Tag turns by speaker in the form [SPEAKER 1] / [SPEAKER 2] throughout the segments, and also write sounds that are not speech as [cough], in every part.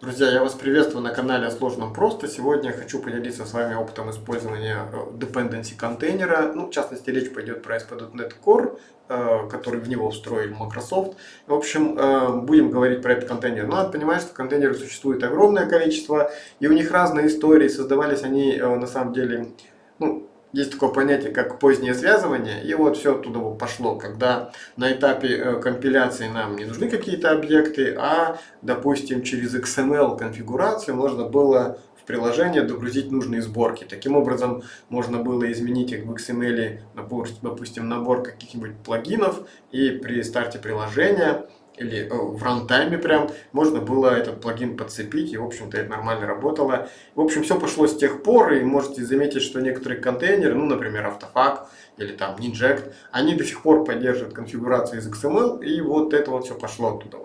[SPEAKER 1] Друзья, я вас приветствую на канале Сложно Просто. Сегодня я хочу поделиться с вами опытом использования э, dependency контейнера. Ну, в частности, речь пойдет про ASP.NET Core, э, который в него встроил Microsoft. В общем, э, будем говорить про этот контейнер. Но надо понимать, что контейнеров существует огромное количество, и у них разные истории. Создавались они, на самом деле, ну, есть такое понятие, как позднее связывание, и вот все оттуда пошло, когда на этапе э, компиляции нам не нужны какие-то объекты, а, допустим, через XML конфигурацию можно было в приложение догрузить нужные сборки. Таким образом, можно было изменить их в XML, допустим, набор каких-нибудь плагинов, и при старте приложения или э, в рантайме прям, можно было этот плагин подцепить, и, в общем-то, это нормально работало. В общем, все пошло с тех пор, и можете заметить, что некоторые контейнеры, ну, например, Автофак или там Ninject, они до сих пор поддерживают конфигурацию из XML, и вот это вот все пошло оттуда.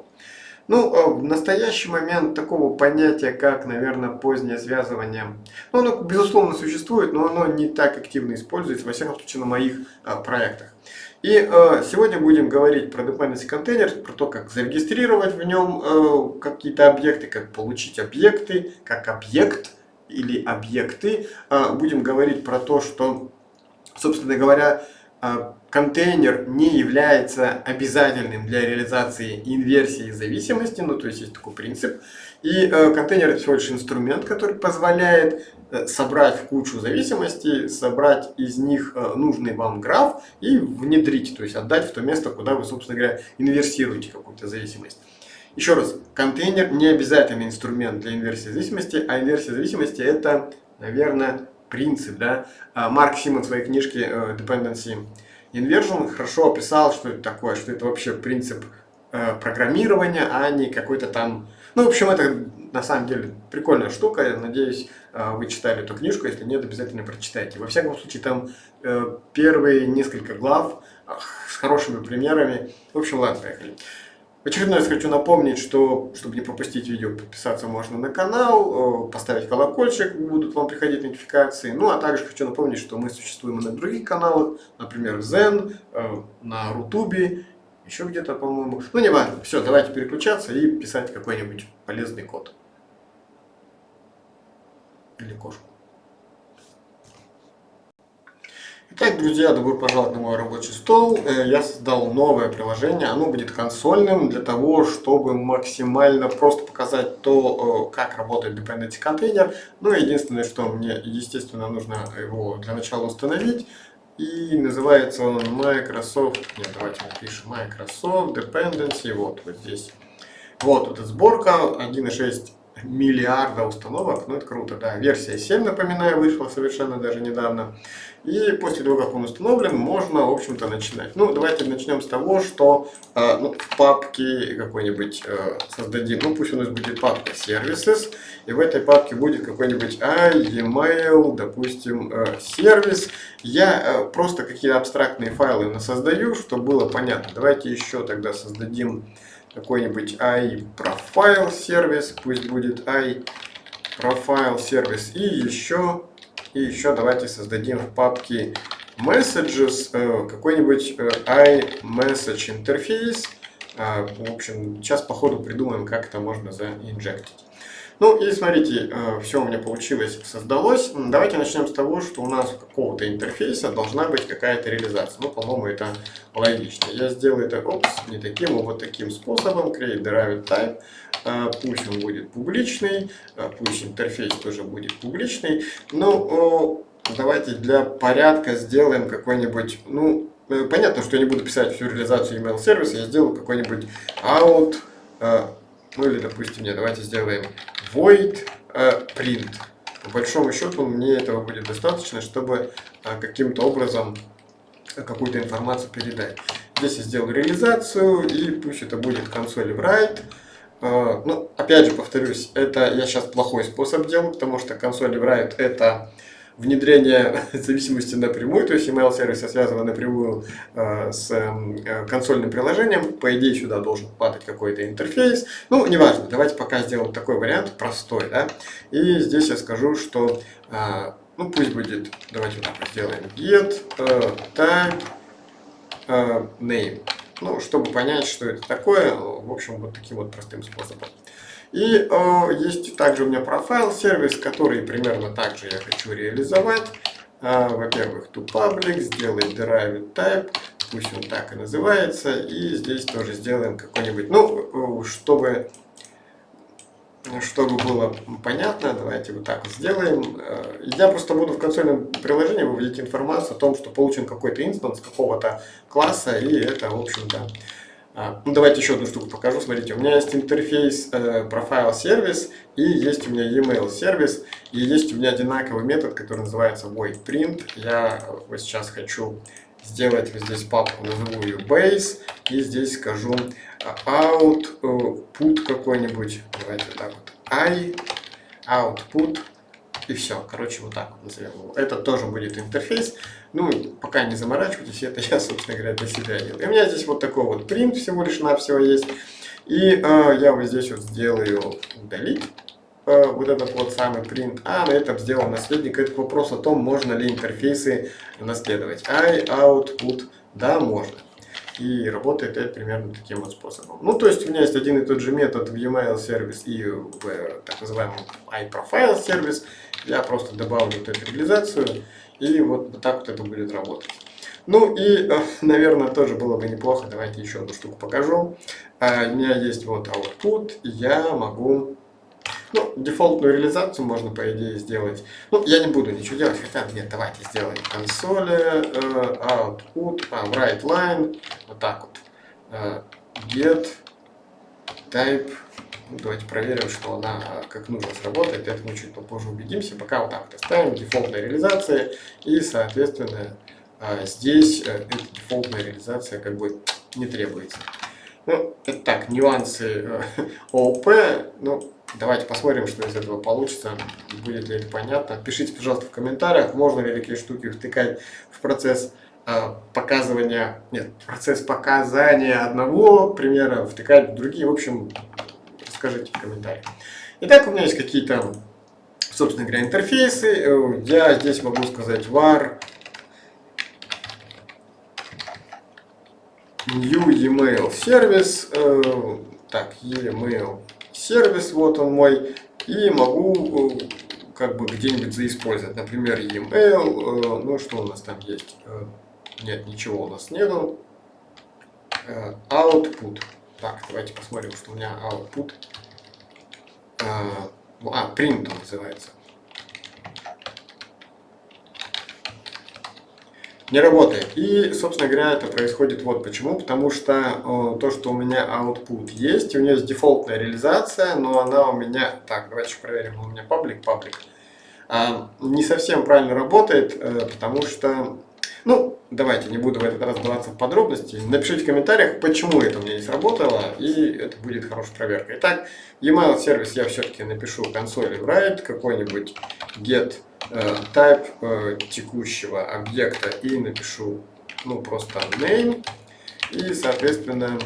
[SPEAKER 1] Ну, э, в настоящий момент такого понятия, как, наверное, позднее связывание, ну, оно, безусловно, существует, но оно не так активно используется, во всяком случае, на моих а, проектах. И э, сегодня будем говорить про dependency контейнер, про то, как зарегистрировать в нем э, какие-то объекты, как получить объекты, как объект или объекты. Э, будем говорить про то, что, собственно говоря, э, контейнер не является обязательным для реализации инверсии зависимости, ну то есть есть такой принцип. И э, контейнер это всего лишь инструмент, который позволяет Э, собрать в кучу зависимостей, собрать из них э, нужный вам граф и внедрить, то есть отдать в то место, куда вы, собственно говоря, инверсируете какую-то зависимость. Еще раз, контейнер не обязательный инструмент для инверсии зависимости, а инверсия зависимости это, наверное, принцип. Да? А Марк Симон в своей книжке э, Dependency Inversion хорошо описал, что это такое, что это вообще принцип программирования, а не какой-то там... Ну, в общем, это на самом деле прикольная штука. Я надеюсь, а, вы читали эту книжку. Если нет, обязательно прочитайте. Во всяком случае, там э, первые несколько глав с хорошими примерами. В общем, ладно, поехали. Очередной раз хочу напомнить, что, чтобы не пропустить видео, подписаться можно на канал, поставить колокольчик, будут вам приходить нотификации. Ну, а также хочу напомнить, что мы существуем и на других каналах, например, Zen, э, на Рутубе еще где-то, по-моему. Ну, не важно. Все, давайте переключаться и писать какой-нибудь полезный код. Или кошку. Итак, друзья, добро пожаловать на мой рабочий стол. Э, я создал новое приложение, оно будет консольным для того, чтобы максимально просто показать то, э, как работает Dependency контейнер. Ну, единственное, что мне, естественно, нужно его для начала установить. И называется он Microsoft, нет, давайте напишем Microsoft Dependency, вот, вот здесь. Вот, вот эта сборка, 1.6 миллиарда установок, ну это круто, да. Версия 7, напоминаю, вышла совершенно даже недавно. И после того, как он установлен, можно, в общем-то, начинать. Ну, давайте начнем с того, что э, ну, в папке какой-нибудь э, создадим, ну, пусть у нас будет папка Services, и в этой папке будет какой-нибудь e-mail, допустим, э, сервис. Я э, просто какие-то абстрактные файлы создаю, чтобы было понятно. Давайте еще тогда создадим какой-нибудь iProfile сервис, пусть будет iProfile сервис. И еще, и еще давайте создадим в папке Messages э, какой-нибудь э, iMessage интерфейс. А, в общем, сейчас по ходу придумаем, как это можно заинжектить. Ну и смотрите, э, все у меня получилось, создалось. Давайте начнем с того, что у нас какого-то интерфейса должна быть какая-то реализация. Ну, по-моему, это логично. Я сделаю это опс, не таким, а вот таким способом. Create derived type. Э, пусть он будет публичный, э, пусть интерфейс тоже будет публичный. Ну, давайте для порядка сделаем какой-нибудь, ну, понятно, что я не буду писать всю реализацию email сервиса, я сделаю какой-нибудь out, ну или, допустим, нет, давайте сделаем void uh, print. По большому счету мне этого будет достаточно, чтобы uh, каким-то образом какую-то информацию передать. Здесь я сделал реализацию, и пусть это будет консоль write. Uh, ну, опять же, повторюсь, это я сейчас плохой способ делаю, потому что консоль write это внедрение [laughs] зависимости напрямую, то есть email сервисы связаны напрямую э, с э, консольным приложением. По идее сюда должен падать какой-то интерфейс. Ну, неважно, давайте пока сделаем такой вариант простой. Да? И здесь я скажу, что, э, ну пусть будет, давайте вот так сделаем, get э, tag name. Ну, чтобы понять, что это такое, в общем, вот таким вот простым способом. И э, есть также у меня профайл сервис, который примерно так же я хочу реализовать. Э, Во-первых, to public, сделать derived type, пусть он так и называется. И здесь тоже сделаем какой-нибудь, ну, чтобы чтобы было понятно, давайте вот так вот сделаем. Э, я просто буду в консольном приложении выводить информацию о том, что получен какой-то инстанс какого-то класса, и это, в общем-то... А, ну, давайте еще одну штуку покажу. Смотрите, у меня есть интерфейс профайл сервис и есть у меня e-mail сервис, и есть у меня одинаковый метод, который называется void print. Я вот сейчас хочу сделать вот здесь папку, назову ее base, и здесь скажу out, э, put какой-нибудь, давайте вот так вот, i, output, и все, короче, вот так вот назовем его. Это тоже будет интерфейс, ну, пока не заморачивайтесь, это я, собственно говоря, для себя делаю. И у меня здесь вот такой вот print всего лишь навсего есть, и э, я вот здесь вот сделаю удалить, э, вот этот вот самый print, а на этом сделал наследник. Это вопрос о том, можно ли интерфейсы наследовать. I, output, да, можно. И работает это примерно таким вот способом. Ну, то есть у меня есть один и тот же метод в e-mail сервис и в так называемом iProfile сервис. Я просто добавлю вот эту реализацию, и вот, так вот это будет работать. Ну и, э, наверное, тоже было бы неплохо, давайте еще одну штуку покажу. А, у меня есть вот output, я могу ну, дефолтную реализацию можно, по идее, сделать. Ну, я не буду ничего делать, хотя, нет, давайте сделаем консоли, uh, output, а, write line, вот так вот. Get type, ну, давайте проверим, что она как нужно сработает, это мы чуть попозже убедимся. Пока вот так вот оставим, дефолтная реализация, и, соответственно, uh, здесь эта дефолтная реализация как бы не требуется. Ну, это так, нюансы [laughs] ООП, ну, Давайте посмотрим, что из этого получится, будет ли это понятно. Пишите, пожалуйста, в комментариях, можно ли такие штуки втыкать в процесс э, показывания, нет, процесс показания одного примера, втыкать в другие. В общем, скажите в комментариях. Итак, у меня есть какие-то, собственно говоря, интерфейсы. Э, я здесь могу сказать var new email сервис. Э, так, email сервис, вот он мой, и могу э, как бы где-нибудь заиспользовать, например, e-mail, ну что у нас там есть, нет, ничего у нас нету, output, так, давайте посмотрим, что у меня output, а, print он называется, не работает. И, собственно говоря, это происходит вот почему. Потому что э, то, что у меня output есть, у нее есть дефолтная реализация, но она у меня... Так, давайте проверим, у меня паблик, паблик. Э, не совсем правильно работает, э, потому что... Ну, давайте, не буду в этот раз вдаваться в подробности. Напишите в комментариях, почему это у меня не сработало, и это будет хорошая проверка. Итак, e-mail сервис я все-таки напишу консоли write, какой-нибудь get Э, type э, текущего объекта и напишу ну просто name и соответственно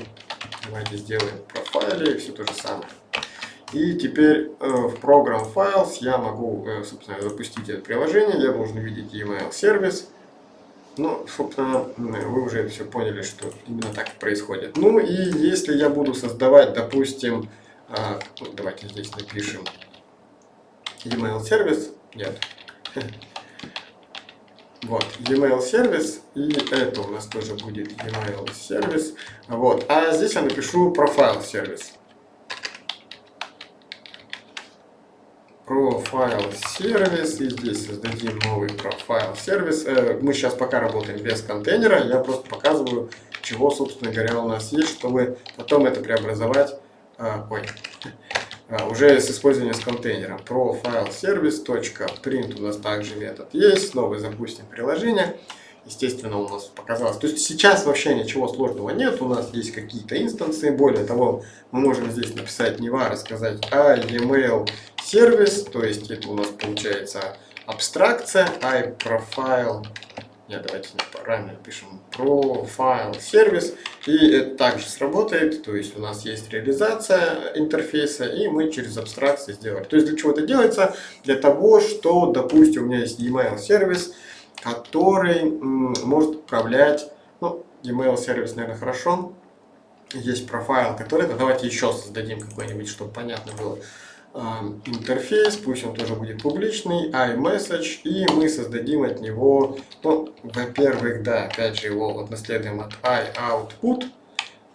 [SPEAKER 1] давайте сделаем профайле все то же самое и теперь э, в Program Files я могу собственно запустить это приложение я должен увидеть email сервис ну, собственно, вы уже все поняли, что именно так происходит. Ну и если я буду создавать, допустим, давайте здесь напишем email сервис, нет, [laughs] вот, e-mail сервис, и это у нас тоже будет e-mail сервис. Вот, а здесь я напишу профайл сервис. Профайл сервис, и здесь создадим новый профайл сервис. Э, мы сейчас пока работаем без контейнера, я просто показываю, чего, собственно говоря, у нас есть, чтобы потом это преобразовать. А, ой, [laughs] а, уже с использованием с контейнером. ProFileService.print у нас также метод есть. Снова запустим приложение. Естественно, у нас показалось. То есть сейчас вообще ничего сложного нет. У нас есть какие-то инстанции. Более того, мы можем здесь написать не var, сказать а email сервис. То есть это у нас получается абстракция iProfile нет, давайте правильно пишем profile сервис. И это также сработает. То есть у нас есть реализация интерфейса, и мы через абстракции сделали. То есть для чего это делается? Для того, что, допустим, у меня есть email сервис, который может управлять, ну, email сервис, наверное, хорошо. есть профайл, который, да, давайте еще создадим какой-нибудь, чтобы понятно было, интерфейс, пусть он тоже будет публичный, iMessage, и мы создадим от него, ну, во-первых, да, опять же его вот наследуем от iOutput,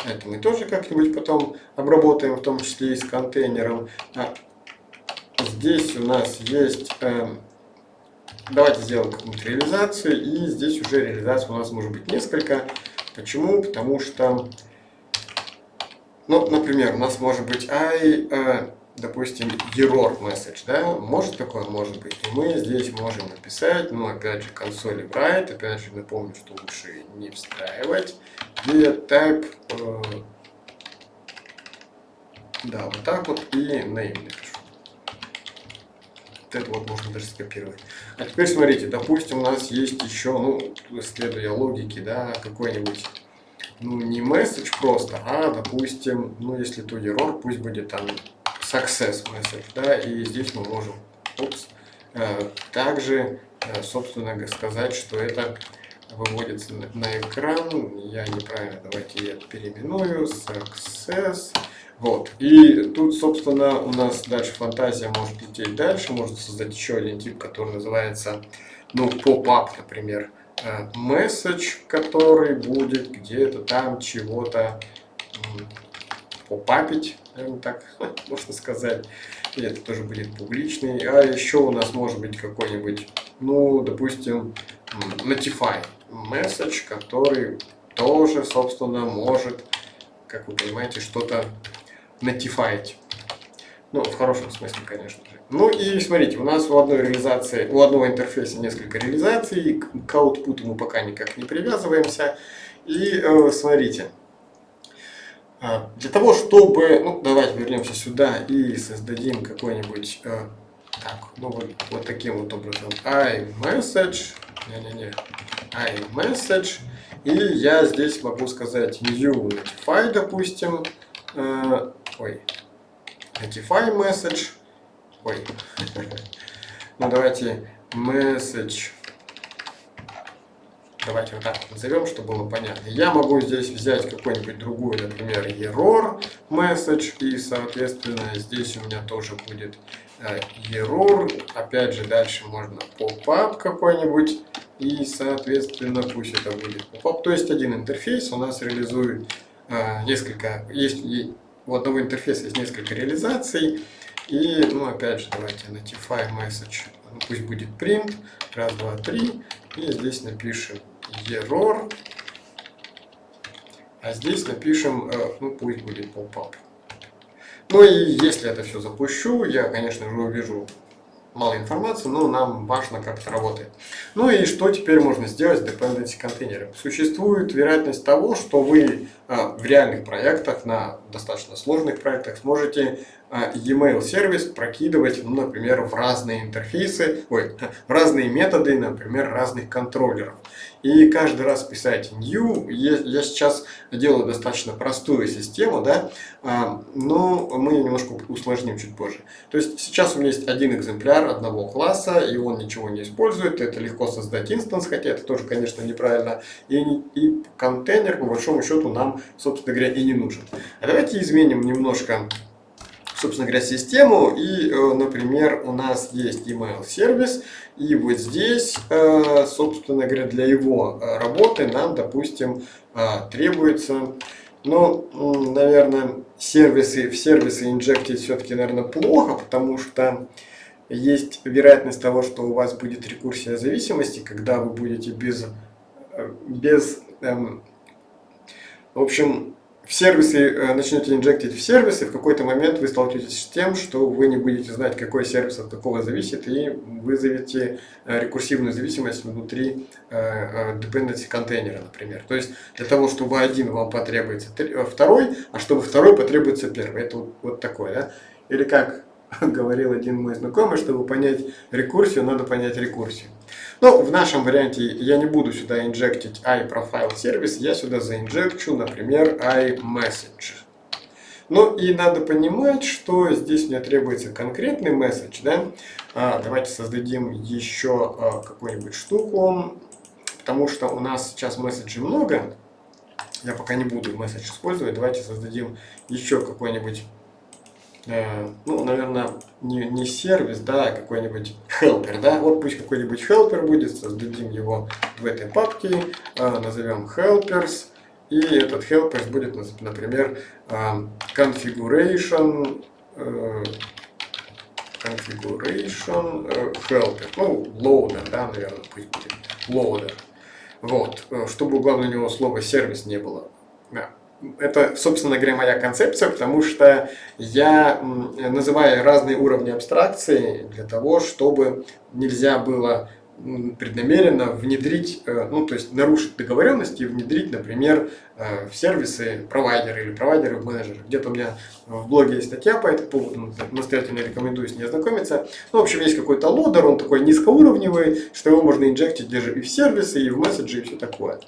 [SPEAKER 1] это мы тоже как-нибудь потом обработаем, в том числе и с контейнером. А здесь у нас есть, э, давайте сделаем какую-нибудь реализацию, и здесь уже реализация у нас может быть несколько. Почему? Потому что, ну, например, у нас может быть i, э, допустим, error message, да, может такое, может быть. И мы здесь можем написать, ну, опять же, консоли write, опять же, напомню, что лучше не встраивать, где type, э, да, вот так вот, и name напишу. Вот это вот можно даже скопировать. А теперь смотрите, допустим, у нас есть еще, ну, следуя логике, да, какой-нибудь ну, не message просто, а, допустим, ну, если то error, пусть будет там success message, да, и здесь мы можем упс, э, также, э, собственно, сказать, что это выводится на экран, я неправильно, давайте я переименую, success, вот, и тут, собственно, у нас дальше фантазия может лететь дальше, можно создать еще один тип, который называется, ну, pop-up, например, э, message, который будет где-то там чего-то попапить, наверное, так [laughs] можно сказать. И это тоже будет публичный. А еще у нас может быть какой-нибудь, ну, допустим, notify message, который тоже, собственно, может, как вы понимаете, что-то notify. Ну, в хорошем смысле, конечно же. Ну и смотрите, у нас у одной реализации, у одного интерфейса несколько реализаций, к output мы пока никак не привязываемся. И э, смотрите, для того, чтобы, ну, давайте вернемся сюда и создадим какой-нибудь, э, так, ну, вот, вот таким вот образом, iMessage, не-не-не, iMessage, и я здесь могу сказать new notify, допустим, э, ой, notify message, ой, [laughs] ну, давайте message давайте вот так назовем, чтобы было понятно. Я могу здесь взять какой-нибудь другой, например, error message, и, соответственно, здесь у меня тоже будет э, error. Опять же, дальше можно pop-up какой-нибудь, и, соответственно, пусть это будет pop-up. То есть один интерфейс у нас реализует э, несколько, есть у одного интерфейса есть несколько реализаций, и, ну, опять же, давайте notify message, ну, пусть будет print, раз, два, три, и здесь напишем error. А здесь напишем, э, ну пусть будет pop-up. Ну и если это все запущу, я, конечно же, увижу мало информации, но нам важно, как это работает. Ну и что теперь можно сделать с dependency контейнером? Существует вероятность того, что вы в реальных проектах, на достаточно сложных проектах, сможете а, e-mail сервис прокидывать, ну, например, в разные интерфейсы, ой, [laughs] в разные методы, например, разных контроллеров. И каждый раз писать new, я сейчас делаю достаточно простую систему, да, а, но мы немножко усложним чуть позже. То есть сейчас у меня есть один экземпляр одного класса, и он ничего не использует, это легко создать инстанс, хотя это тоже, конечно, неправильно, и, и контейнер, по большому счету, нам, собственно говоря, и не нужен. А давайте изменим немножко собственно говоря, систему. И, э, например, у нас есть email сервис, и вот здесь, э, собственно говоря, для его э, работы нам, допустим, требуется, ну, наверное, сервисы, в сервисы инжектить все-таки, наверное, плохо, потому что есть вероятность того, что у вас будет рекурсия зависимости, когда вы будете без, без эм, в общем, в сервисы, э, начнете инжектить в сервисы, в какой-то момент вы столкнетесь с тем, что вы не будете знать, какой сервис от какого зависит, и вызовете э, рекурсивную зависимость внутри э, dependency контейнера, например. То есть для того, чтобы один вам потребуется второй, а чтобы второй потребуется первый. Это вот, вот такое, да? Или как [laughs] говорил один мой знакомый, чтобы понять рекурсию, надо понять рекурсию. Но в нашем варианте я не буду сюда инжектить iProfile сервис, я сюда заинжекчу, например, iMessage. Ну и надо понимать, что здесь мне требуется конкретный месседж. Да? А, давайте создадим еще а, какую-нибудь штуку, потому что у нас сейчас месседжей много. я пока не буду месседж использовать. Давайте создадим еще какой-нибудь, э, ну, наверное, не, не сервис, да, а какой-нибудь helper, да. Вот пусть какой-нибудь helper будет, создадим его в этой папке, э, назовем helpers. И этот helpers будет, например, э, configuration, configuration helper, ну, loader, да, наверное, пусть будет loader. Вот, чтобы главное у него слова сервис не было. Это, собственно говоря, моя концепция, потому что я называю разные уровни абстракции для того, чтобы нельзя было преднамеренно внедрить, э, ну то есть нарушить договоренности и внедрить, например, э, в сервисы провайдеры или провайдеры в менеджеры. Где-то у меня в блоге есть статья по этому поводу, настоятельно рекомендую с ней ознакомиться. Ну, в общем, есть какой-то лодер, он такой низкоуровневый, что его можно инжектить даже и в сервисы, и в месседжи, и все такое.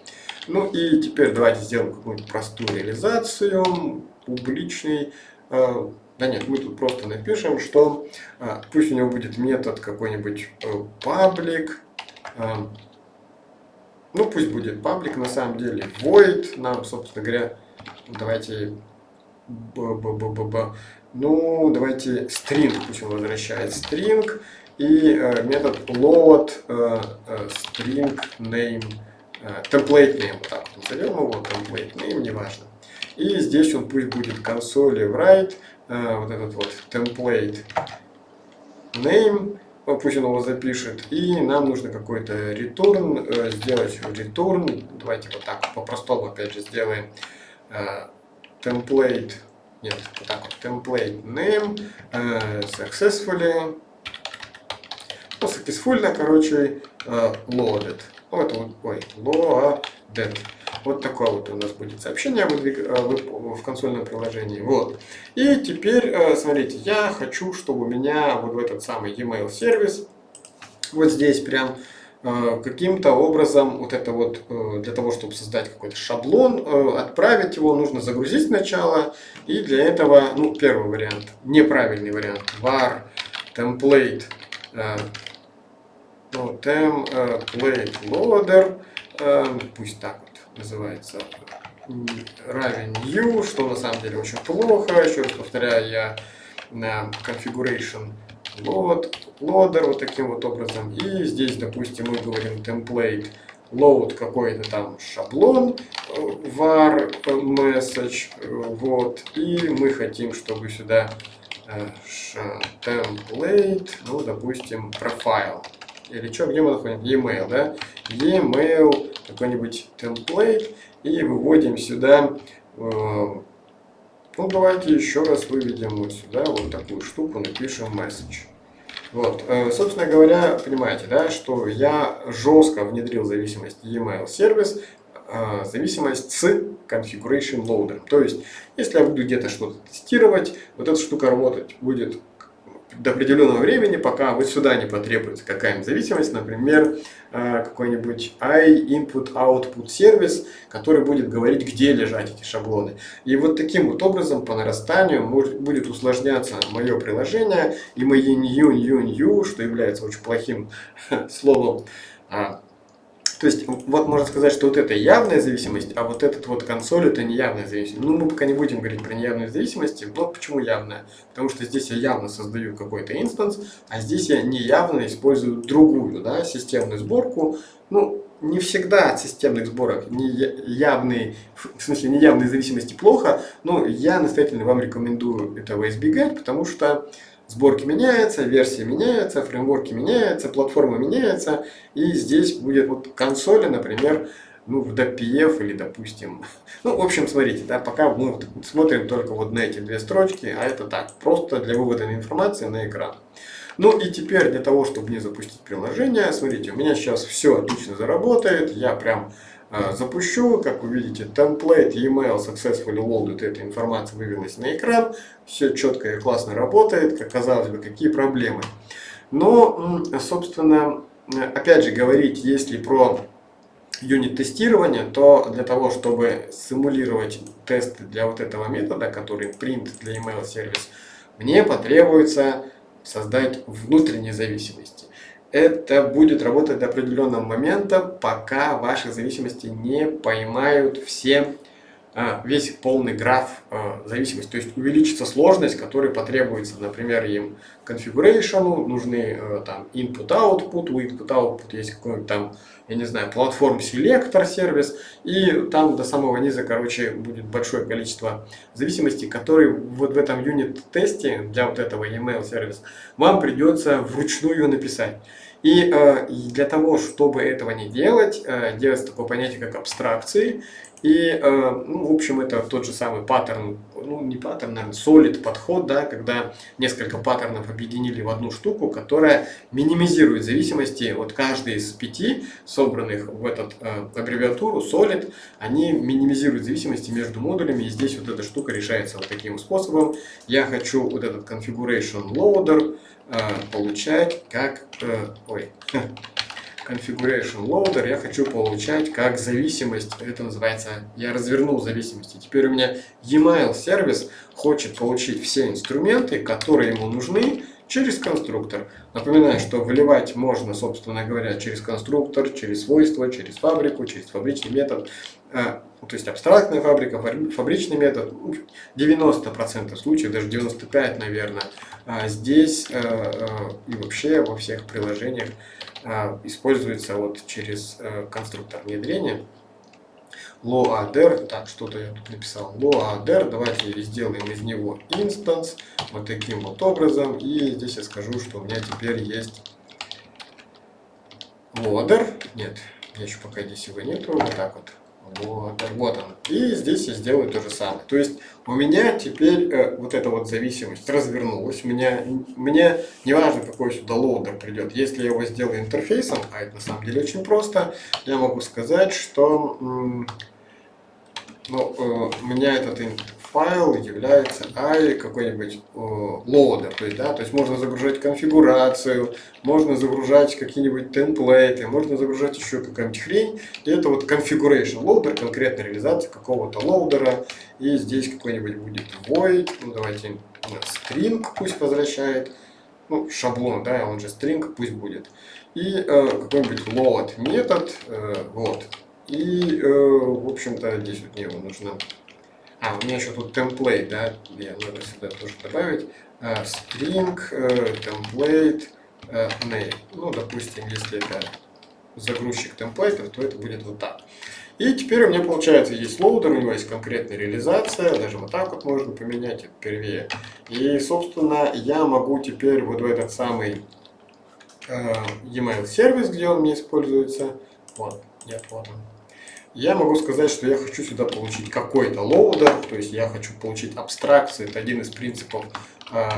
[SPEAKER 1] Ну и теперь давайте сделаем какую-нибудь простую реализацию, публичный э, да нет, мы тут просто напишем, что а, пусть у него будет метод какой-нибудь э, public, а, ну пусть будет public на самом деле, void, нам, собственно говоря, давайте, б -б -б -б -б, ну давайте string, пусть он возвращает string, и э, метод load э, э, string name, э, template name, вот так вот назовем его, template name, неважно. И здесь он пусть будет консоли write, Э, вот этот вот template name, пусть он его запишет, и нам нужно какой-то return, э, сделать return, давайте вот так по-простому опять же сделаем э, template, нет, вот так вот, template name, successfully, ну, successfully, короче, loaded, вот, вот, ой, loaded, вот такое вот у нас будет сообщение в консольном приложении. Вот. И теперь, э, смотрите, я хочу, чтобы у меня вот в этот самый e-mail сервис, вот здесь прям э, каким-то образом вот это вот э, для того, чтобы создать какой-то шаблон, отправить его, нужно загрузить сначала. И для этого, ну, первый вариант, неправильный вариант, var template, ну, template loader, пусть так называется равен new, что на самом деле очень плохо. Еще раз повторяю, я на configuration load, loader вот таким вот образом. И здесь, допустим, мы говорим template load какой-то там шаблон var message, вот, и мы хотим, чтобы сюда э, template, ну, допустим, profile, или что, где мы находим? E-mail, да? E-mail, какой-нибудь template, и выводим сюда, э, ну, давайте еще раз выведем вот сюда вот такую штуку, напишем message. Вот, э, собственно говоря, понимаете, да, что я жестко внедрил зависимость e-mail сервис, э, зависимость с configuration loader. То есть, если я буду где-то что-то тестировать, вот эта штука работать будет до определенного времени, пока вот сюда не потребуется какая-нибудь зависимость, например, э, какой-нибудь i-input-output сервис, который будет говорить, где лежать эти шаблоны. И вот таким вот образом по нарастанию может, будет усложняться мое приложение, и мои new, new, new, что является очень плохим [laughs] словом, а, то есть, вот можно сказать, что вот это явная зависимость, а вот этот вот консоль это неявная зависимость. Ну, мы пока не будем говорить про неявную зависимость. Вот почему явная. Потому что здесь я явно создаю какой-то инстанс, а здесь я неявно использую другую, да, системную сборку. Ну, не всегда от системных сборок не явные, в смысле неявные зависимости плохо, но я настоятельно вам рекомендую этого избегать, потому что сборки меняются, версии меняются, фреймворки меняются, платформа меняется, и здесь будет вот консоли, например, ну, в DPF или, допустим, [laughs] ну, в общем, смотрите, да, пока мы смотрим только вот на эти две строчки, а это так, просто для вывода информации на экран. Ну и теперь для того, чтобы не запустить приложение, смотрите, у меня сейчас все отлично заработает, я прям запущу, как вы видите, template email successfully loaded, эта информация вывелась на экран, все четко и классно работает, как казалось бы, какие проблемы. Но, собственно, опять же говорить, если про юнит-тестирование, то для того, чтобы симулировать тесты для вот этого метода, который print для email сервис, мне потребуется создать внутренние зависимости. Это будет работать до определенного момента, пока ваши зависимости не поймают все а, весь полный граф а, зависимости. То есть увеличится сложность, которая потребуется, например, им configuration, нужны а, там input-output, у input-output есть какой-нибудь там, я не знаю, платформ селектор сервис, и там до самого низа, короче, будет большое количество зависимостей, которые вот в этом юнит-тесте для вот этого email сервис вам придется вручную написать. И э, для того, чтобы этого не делать, э, делается такое понятие, как абстракции. И, э, ну, в общем, это тот же самый паттерн, ну, не паттерн, наверное, solid подход, да, когда несколько паттернов объединили в одну штуку, которая минимизирует зависимости. Вот каждый из пяти, собранных в этот э, аббревиатуру solid, они минимизируют зависимости между модулями. И здесь вот эта штука решается вот таким способом. Я хочу вот этот configuration loader э, получать как... Э, ой, [laughs] configuration loader я хочу получать как зависимость, это называется, я развернул зависимости. Теперь у меня e-mail сервис хочет получить все инструменты, которые ему нужны через конструктор. Напоминаю, что выливать можно, собственно говоря, через конструктор, через свойства, через фабрику, через фабричный метод. А, то есть абстрактная фабрика, фабричный метод, 90% ну, случаев, даже 95% наверное, а здесь э, э, и вообще во всех приложениях используется вот через э, конструктор внедрения. loader, так, что-то я тут написал, loader, давайте сделаем из него инстанс, вот таким вот образом, и здесь я скажу, что у меня теперь есть loader, нет, я еще пока здесь его нету, вот так вот, вот, вот он. И здесь я сделаю то же самое. То есть у меня теперь э, вот эта вот зависимость развернулась. У меня, мне не важно, какой сюда loader придет. Если я его сделаю интерфейсом, а это на самом деле очень просто, я могу сказать, что ну, э, у меня этот файл является i какой-нибудь loader, то есть, да, то есть можно загружать конфигурацию, можно загружать какие-нибудь темплейты, можно загружать еще какая-нибудь хрень, и это вот configuration loader, конкретная реализация какого-то лоудера, и здесь какой-нибудь будет void, ну давайте string пусть возвращает, ну шаблон, да, он же string пусть будет, и э, какой-нибудь load метод, э, вот, и, э, в общем-то, здесь вот мне его нужно а, у меня еще тут темплейт, да, я надо сюда тоже добавить. Uh, string, uh, template, uh, name. Ну, допустим, если это загрузчик template ов, то это будет вот так. И теперь у меня получается есть loader, у него есть конкретная реализация, даже вот так вот можно поменять, это первее. И, собственно, я могу теперь вот в этот самый uh, e-mail сервис, где он мне используется, вот, нет, вот он, я могу сказать, что я хочу сюда получить какой-то loader, то есть я хочу получить абстракцию, это один из принципов э,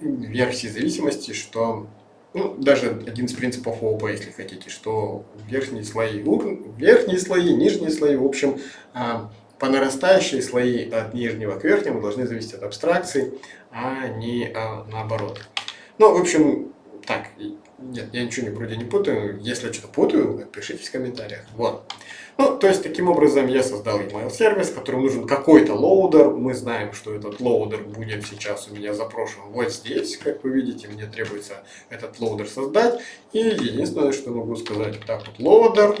[SPEAKER 1] инверсии зависимости, что ну, даже один из принципов ООП, если хотите, что верхние слои, верхние слои, нижние слои, в общем, э, по нарастающие слои от нижнего к верхнему должны зависеть от абстракции, а не э, наоборот. Ну, в общем, так, нет, я ничего не, вроде не путаю. Если я что-то путаю, пишите в комментариях. Вот. Ну, то есть, таким образом я создал email сервис, которому нужен какой-то loader. Мы знаем, что этот loader будет сейчас у меня запрошен вот здесь. Как вы видите, мне требуется этот loader создать. И единственное, что могу сказать, так вот, loader.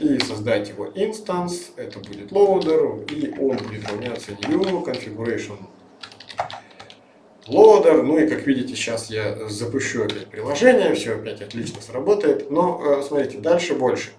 [SPEAKER 1] И создать его instance. Это будет loader. И он будет равняться new configuration loader. Ну и как видите, сейчас я запущу опять приложение, все опять отлично сработает. Но э, смотрите, дальше больше.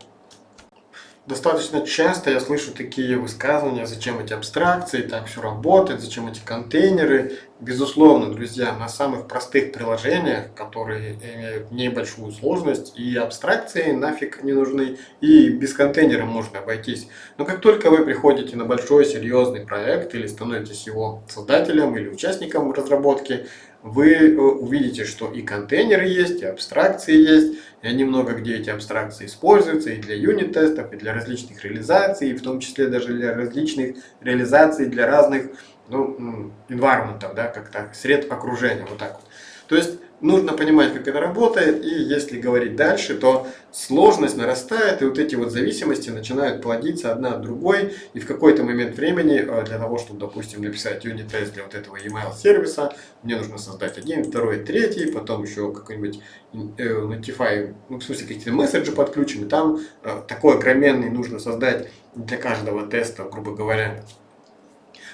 [SPEAKER 1] Достаточно часто я слышу такие высказывания, зачем эти абстракции, так все работает, зачем эти контейнеры. Безусловно, друзья, на самых простых приложениях, которые имеют небольшую сложность, и абстракции нафиг не нужны, и без контейнера можно обойтись. Но как только вы приходите на большой серьезный проект или становитесь его создателем или участником разработки, вы э, увидите, что и контейнеры есть, и абстракции есть, и они много где эти абстракции используются и для юнит-тестов, и для различных реализаций, и в том числе даже для различных реализаций для разных ну, environment, да, как так, сред окружения, вот так вот. То есть нужно понимать, как это работает, и если говорить дальше, то сложность нарастает, и вот эти вот зависимости начинают плодиться одна от другой, и в какой-то момент времени э, для того, чтобы, допустим, написать юнит-тест для вот этого email сервиса, мне нужно создать один, второй, третий, потом еще какой-нибудь э, Notify, ну, в смысле, какие-то месседжи подключены, там э, такой огроменный нужно создать для каждого теста, грубо говоря,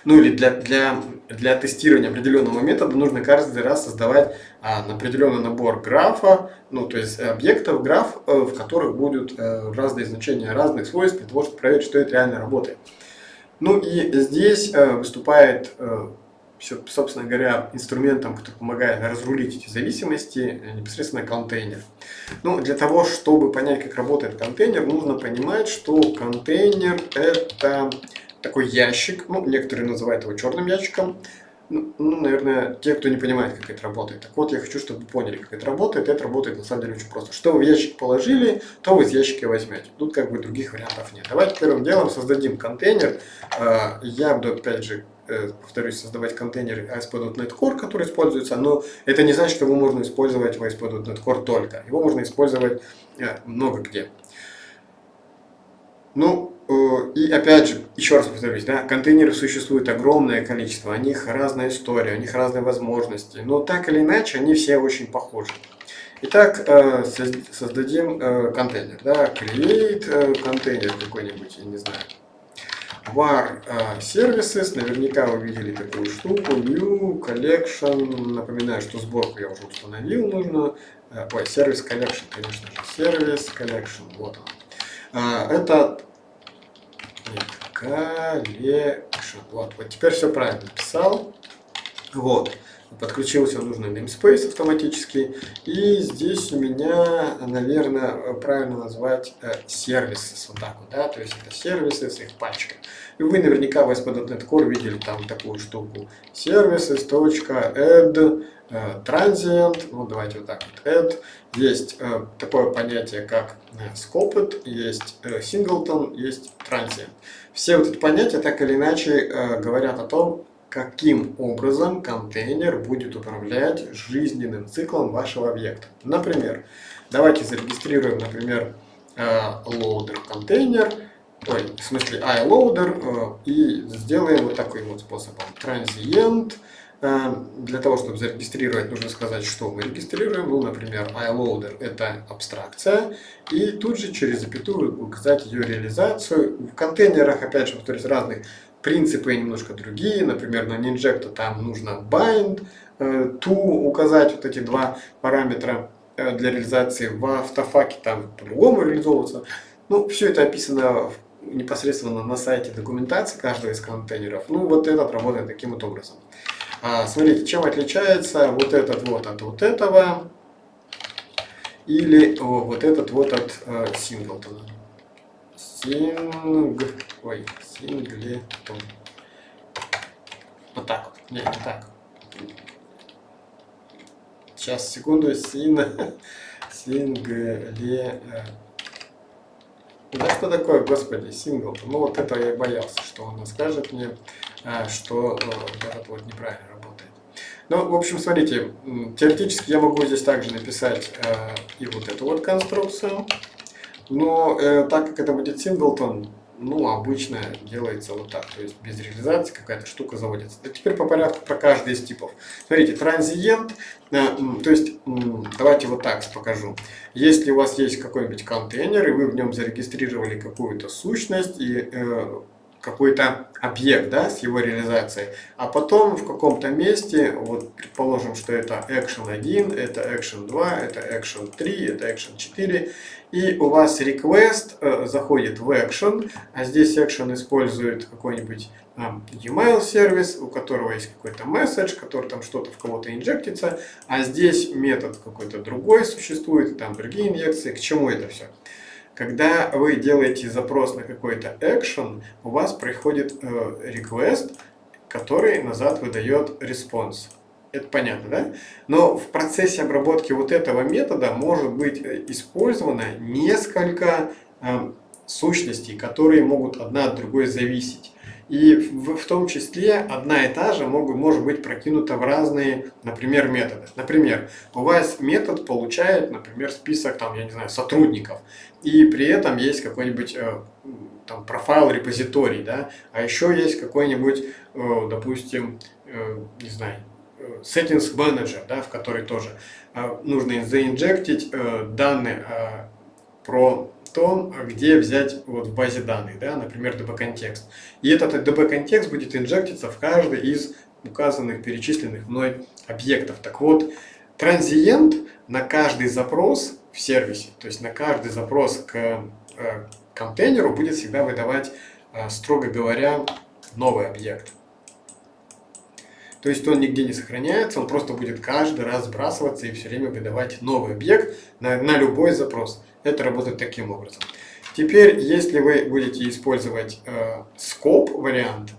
[SPEAKER 1] ну или для, для, для тестирования определенного метода нужно каждый раз создавать а, определенный набор графа, ну то есть объектов, граф, э, в которых будут э, разные значения разных свойств для того, чтобы проверить, что это реально работает. Ну и здесь э, выступает, э, собственно говоря, инструментом, который помогает разрулить эти зависимости, э, непосредственно контейнер. Ну, для того, чтобы понять, как работает контейнер, нужно понимать, что контейнер это такой ящик, ну, некоторые называют его черным ящиком, ну, ну, наверное, те, кто не понимает, как это работает. Так вот, я хочу, чтобы вы поняли, как это работает. Это работает на самом деле очень просто. Что вы в ящик положили, то вы из ящика возьмете. Тут как бы других вариантов нет. Давайте первым делом создадим контейнер. А, я буду, опять же, э, повторюсь, создавать контейнер ASP.NET Core, который используется, но это не значит, что его можно использовать в ASP.NET Core только. Его можно использовать э, много где. Ну, и опять же, еще раз повторюсь, да, контейнеров существует огромное количество, у них разная история, у них разные возможности, но так или иначе они все очень похожи. Итак, э, создадим э, контейнер, да, create контейнер какой-нибудь, я не знаю, var services, наверняка вы видели такую штуку, new collection, напоминаю, что сборку я уже установил, нужно, ой, сервис collection, конечно же, сервис collection, вот он. Это collection. Вот, вот теперь все правильно написал. Вот. Подключился нужный namespace автоматически. И здесь у меня, наверное, правильно назвать э, сервисы. Вот так вот, да? То есть это сервисы с их пачкой. И вы наверняка в ASP.NET Core видели там такую штуку. Services.add э, transient. Ну, давайте вот так вот. Add. Есть э, такое понятие, как э, scoped, есть э, singleton, есть transient. Все вот эти понятия так или иначе э, говорят о том, каким образом контейнер будет управлять жизненным циклом вашего объекта. Например, давайте зарегистрируем, например, э, loader контейнер, ой, в смысле iLoader, э, и сделаем вот таким вот способом. Transient, э, для того, чтобы зарегистрировать, нужно сказать, что мы регистрируем. Ну, например, iLoader – это абстракция. И тут же через запятую указать ее реализацию. В контейнерах, опять же, повторюсь, разных принципы немножко другие. Например, на Ninjecto там нужно bind, э, to указать вот эти два параметра э, для реализации. В автофаке там по-другому реализовываться. Ну, все это описано непосредственно на сайте документации каждого из контейнеров. Ну, вот этот работает таким вот образом. А, смотрите, чем отличается вот этот вот от вот этого или о, вот этот вот от э, синглтона. Синг... Ой, синглетон. Вот так вот. Не, не так. Сейчас, секунду. Син... [laughs] Сингле... Да что такое, господи, сингл? Ну вот это я боялся, что он скажет мне, э, что э, этот вот неправильно работает. Ну, в общем, смотрите, теоретически я могу здесь также написать э, и вот эту вот конструкцию. Но э, так как это будет синглтон, ну, обычно делается вот так, то есть без реализации какая-то штука заводится. А теперь по порядку про каждый из типов. Смотрите, транзиент, э, то есть, э, давайте вот так покажу. Если у вас есть какой-нибудь контейнер, и вы в нем зарегистрировали какую-то сущность, и э, какой-то объект да, с его реализацией, а потом в каком-то месте, вот предположим, что это action 1, это action 2, это action 3, это action 4, и у вас request э, заходит в action, а здесь action использует какой-нибудь email сервис, у которого есть какой-то message, который там что-то в кого-то инжектится, а здесь метод какой-то другой существует, там другие инъекции, к чему это все? Когда вы делаете запрос на какой-то action, у вас приходит э, request, который назад выдает response. Это понятно, да? Но в процессе обработки вот этого метода может быть э, использовано несколько э, сущностей, которые могут одна от другой зависеть. И в, в том числе одна и та же могут, может быть прокинута в разные, например, методы. Например, у вас метод получает, например, список, там, я не знаю, сотрудников, и при этом есть какой-нибудь э, там, профайл репозиторий, да, а еще есть какой-нибудь, э, допустим, э, не знаю, settings manager, да, в который тоже э, нужно заинжектить э, данные э, про том, где взять вот в базе данных, да, например, db-контекст. И этот db-контекст будет инжектиться в каждый из указанных, перечисленных мной объектов. Так вот, транзиент на каждый запрос в сервисе, то есть на каждый запрос к контейнеру будет всегда выдавать, строго говоря, новый объект. То есть он нигде не сохраняется, он просто будет каждый раз сбрасываться и все время выдавать новый объект на, на любой запрос. Это работает таким образом. Теперь, если вы будете использовать э, скоп вариант,